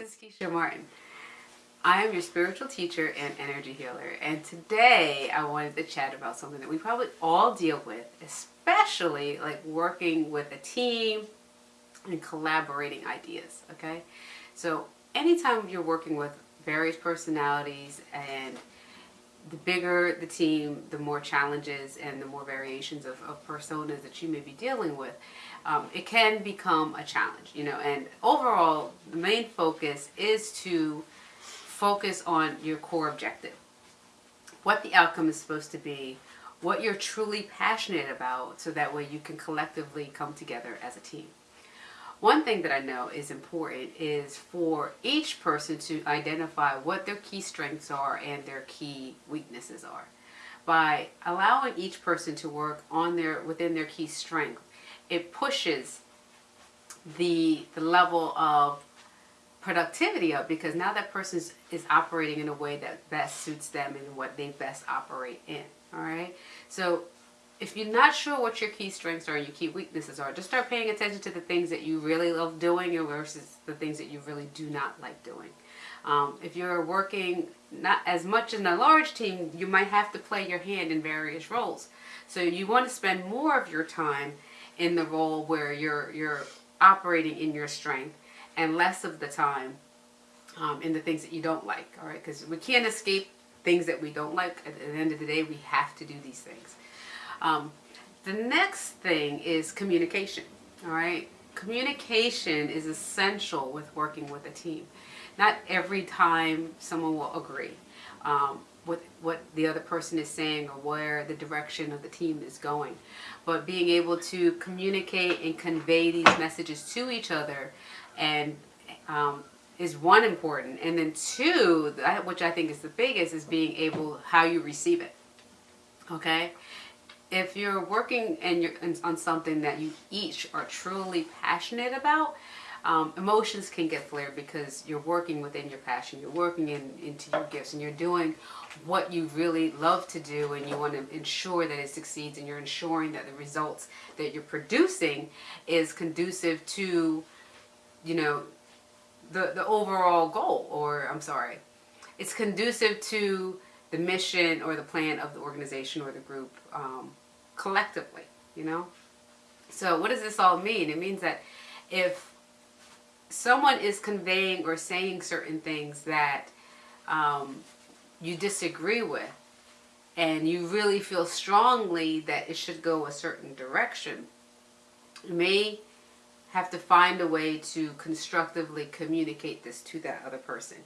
is Keisha Martin. I am your spiritual teacher and energy healer, and today I wanted to chat about something that we probably all deal with, especially like working with a team and collaborating ideas, okay? So anytime you're working with various personalities and the bigger the team, the more challenges and the more variations of, of personas that you may be dealing with, um, it can become a challenge, you know, and overall the main focus is to focus on your core objective. What the outcome is supposed to be, what you're truly passionate about so that way you can collectively come together as a team. One thing that I know is important is for each person to identify what their key strengths are and their key weaknesses are. By allowing each person to work on their within their key strength, it pushes the the level of productivity up because now that person is, operating in a way that best suits them and what they best operate in. All right. So if you're not sure what your key strengths are and your key weaknesses are, just start paying attention to the things that you really love doing versus the things that you really do not like doing. Um, if you're working not as much in a large team, you might have to play your hand in various roles. So you want to spend more of your time in the role where you're you're operating in your strength and less of the time um, in the things that you don't like. All right, because we can't escape things that we don't like. At the end of the day, we have to do these things. Um, the next thing is communication. All right, communication is essential with working with a team. Not every time someone will agree. Um, with what the other person is saying or where the direction of the team is going. But being able to communicate and convey these messages to each other and um, is one important. And then two, which I think is the biggest, is being able how you receive it. Okay? If you're working and you're on something that you each are truly passionate about, um, emotions can get flared because you're working within your passion, you're working in, into your gifts, and you're doing what you really love to do, and you want to ensure that it succeeds, and you're ensuring that the results that you're producing is conducive to you know, the, the overall goal, or I'm sorry, it's conducive to the mission or the plan of the organization or the group um, collectively, you know? So what does this all mean? It means that if someone is conveying or saying certain things that um, you disagree with, and you really feel strongly that it should go a certain direction, you may have to find a way to constructively communicate this to that other person.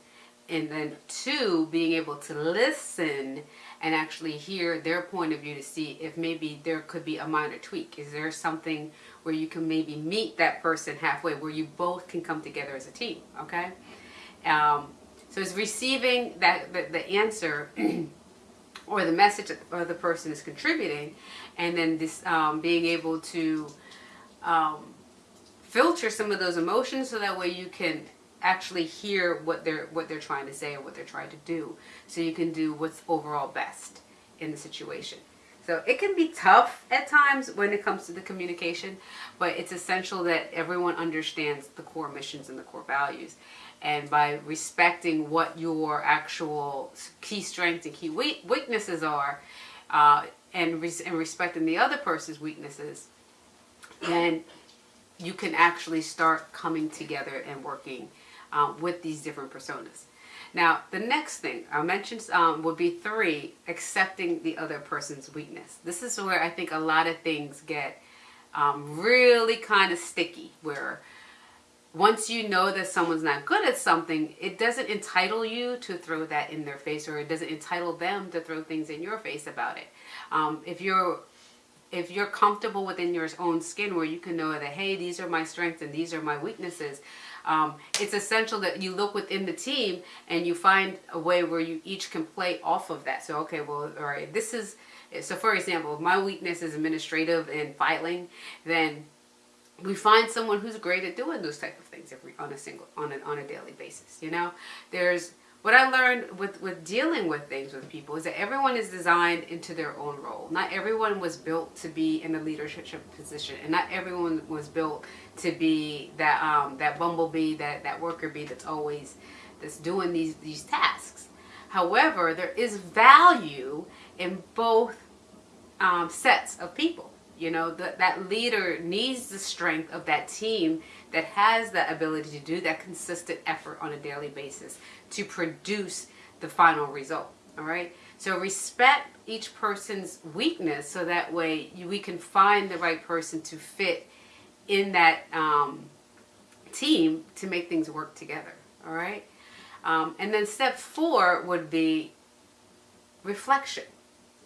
And then two, being able to listen and actually hear their point of view to see if maybe there could be a minor tweak. Is there something where you can maybe meet that person halfway where you both can come together as a team, okay? Um, so it's receiving that the, the answer or the message that the person is contributing and then this um, being able to um, filter some of those emotions so that way you can actually hear what they're what they're trying to say and what they're trying to do. So you can do what's overall best in the situation. So it can be tough at times when it comes to the communication but it's essential that everyone understands the core missions and the core values. And by respecting what your actual key strengths and key weaknesses are uh, and, res and respecting the other person's weaknesses then you can actually start coming together and working um, with these different personas. Now, the next thing I mentioned um, would be three, accepting the other person's weakness. This is where I think a lot of things get um, really kind of sticky, where once you know that someone's not good at something, it doesn't entitle you to throw that in their face or it doesn't entitle them to throw things in your face about it. Um, if you're if you're comfortable within your own skin where you can know that, hey, these are my strengths and these are my weaknesses, um, it's essential that you look within the team and you find a way where you each can play off of that. So, okay, well, all right, this is, so for example, if my weakness is administrative and filing, then we find someone who's great at doing those type of things every on a single on a, on a daily basis you know there's what I learned with, with dealing with things with people is that everyone is designed into their own role. Not everyone was built to be in a leadership position and not everyone was built to be that um, that bumblebee, that that worker bee that's always that's doing these these tasks. However, there is value in both um, sets of people. You know, that that leader needs the strength of that team that has the ability to do that consistent effort on a daily basis to produce the final result. All right. So respect each person's weakness so that way we can find the right person to fit in that um, team to make things work together. All right. Um, and then step four would be reflection.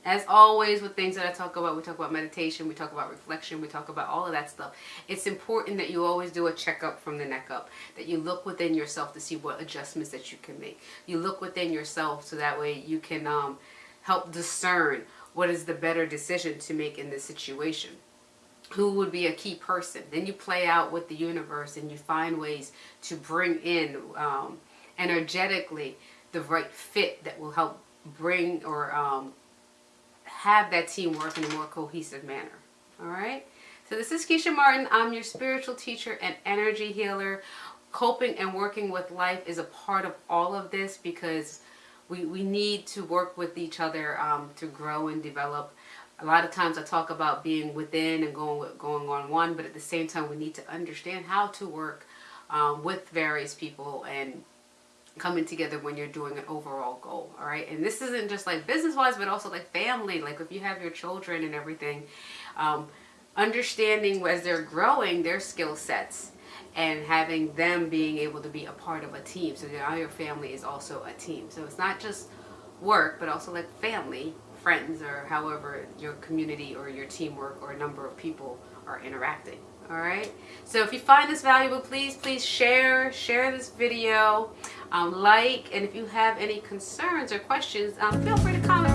As always with things that I talk about, we talk about meditation, we talk about reflection, we talk about all of that stuff. It's important that you always do a checkup from the neck up, that you look within yourself to see what adjustments that you can make. You look within yourself so that way you can um, help discern what is the better decision to make in this situation who would be a key person. Then you play out with the universe and you find ways to bring in um, energetically the right fit that will help bring or um, have that team work in a more cohesive manner. All right. So this is Keisha Martin. I'm your spiritual teacher and energy healer. Coping and working with life is a part of all of this because we, we need to work with each other um, to grow and develop. A lot of times I talk about being within and going going on one, but at the same time we need to understand how to work um, with various people and coming together when you're doing an overall goal all right? And this isn't just like business wise but also like family like if you have your children and everything um, understanding as they're growing their skill sets and having them being able to be a part of a team so now your family is also a team. So it's not just work but also like family friends or however your community or your teamwork or a number of people are interacting all right? So if you find this valuable please please share share this video um, like and if you have any concerns or questions um, feel free to comment